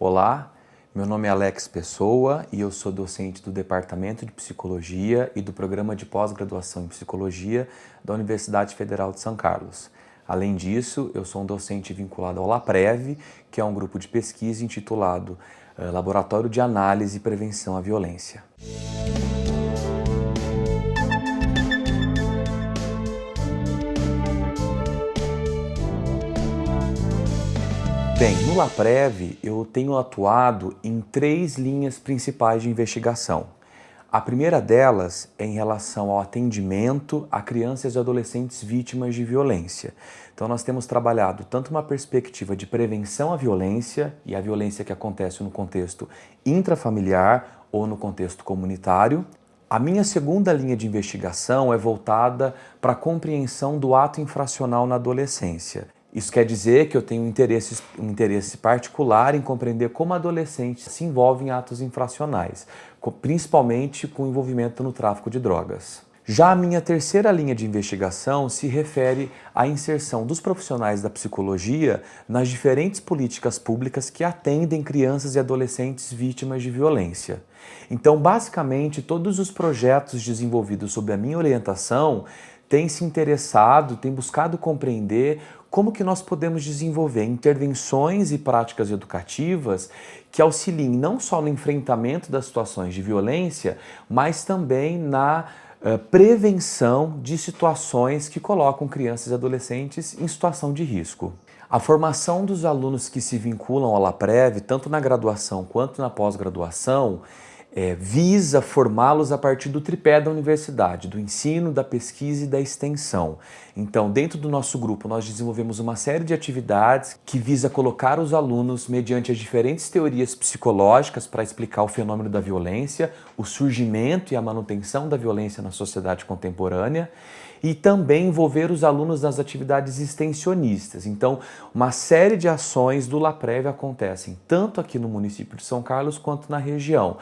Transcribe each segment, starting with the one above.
Olá, meu nome é Alex Pessoa e eu sou docente do Departamento de Psicologia e do Programa de Pós-Graduação em Psicologia da Universidade Federal de São Carlos. Além disso, eu sou um docente vinculado ao LAPREV, que é um grupo de pesquisa intitulado eh, Laboratório de Análise e Prevenção à Violência. Bem, no LAPREV eu tenho atuado em três linhas principais de investigação. A primeira delas é em relação ao atendimento a crianças e adolescentes vítimas de violência. Então nós temos trabalhado tanto uma perspectiva de prevenção à violência e a violência que acontece no contexto intrafamiliar ou no contexto comunitário. A minha segunda linha de investigação é voltada para a compreensão do ato infracional na adolescência. Isso quer dizer que eu tenho um interesse, um interesse particular em compreender como adolescentes se envolvem em atos infracionais, principalmente com envolvimento no tráfico de drogas. Já a minha terceira linha de investigação se refere à inserção dos profissionais da psicologia nas diferentes políticas públicas que atendem crianças e adolescentes vítimas de violência. Então, basicamente, todos os projetos desenvolvidos sob a minha orientação têm se interessado, têm buscado compreender como que nós podemos desenvolver intervenções e práticas educativas que auxiliem não só no enfrentamento das situações de violência, mas também na uh, prevenção de situações que colocam crianças e adolescentes em situação de risco. A formação dos alunos que se vinculam ao LAPREV, tanto na graduação quanto na pós-graduação, é, visa formá-los a partir do tripé da universidade, do ensino, da pesquisa e da extensão. Então, dentro do nosso grupo, nós desenvolvemos uma série de atividades que visa colocar os alunos mediante as diferentes teorias psicológicas para explicar o fenômeno da violência, o surgimento e a manutenção da violência na sociedade contemporânea e também envolver os alunos nas atividades extensionistas. Então, uma série de ações do LAPREV acontecem tanto aqui no município de São Carlos quanto na região,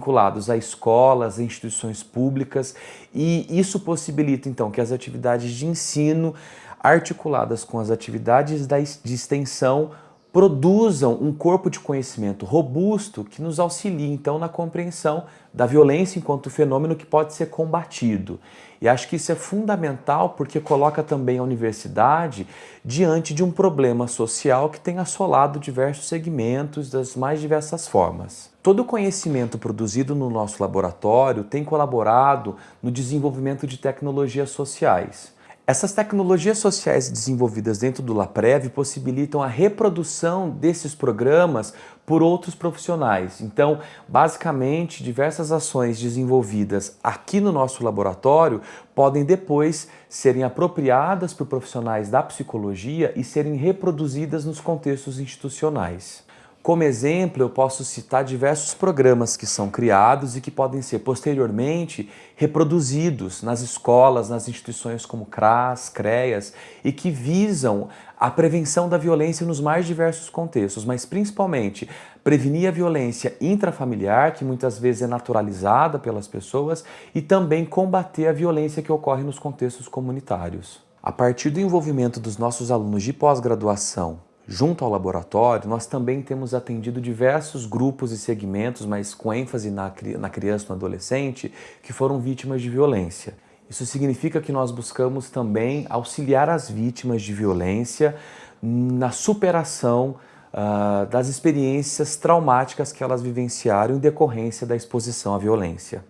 vinculados a escolas, a instituições públicas e isso possibilita então que as atividades de ensino articuladas com as atividades de extensão produzam um corpo de conhecimento robusto que nos auxilie então na compreensão da violência enquanto fenômeno que pode ser combatido. E acho que isso é fundamental porque coloca também a universidade diante de um problema social que tem assolado diversos segmentos das mais diversas formas. Todo o conhecimento produzido no nosso laboratório tem colaborado no desenvolvimento de tecnologias sociais. Essas tecnologias sociais desenvolvidas dentro do LAPREV possibilitam a reprodução desses programas por outros profissionais. Então, basicamente, diversas ações desenvolvidas aqui no nosso laboratório podem depois serem apropriadas por profissionais da psicologia e serem reproduzidas nos contextos institucionais. Como exemplo, eu posso citar diversos programas que são criados e que podem ser posteriormente reproduzidos nas escolas, nas instituições como CRAS, CREAS e que visam a prevenção da violência nos mais diversos contextos, mas principalmente prevenir a violência intrafamiliar, que muitas vezes é naturalizada pelas pessoas, e também combater a violência que ocorre nos contextos comunitários. A partir do envolvimento dos nossos alunos de pós-graduação Junto ao laboratório, nós também temos atendido diversos grupos e segmentos, mas com ênfase na, na criança e no adolescente, que foram vítimas de violência. Isso significa que nós buscamos também auxiliar as vítimas de violência na superação uh, das experiências traumáticas que elas vivenciaram em decorrência da exposição à violência.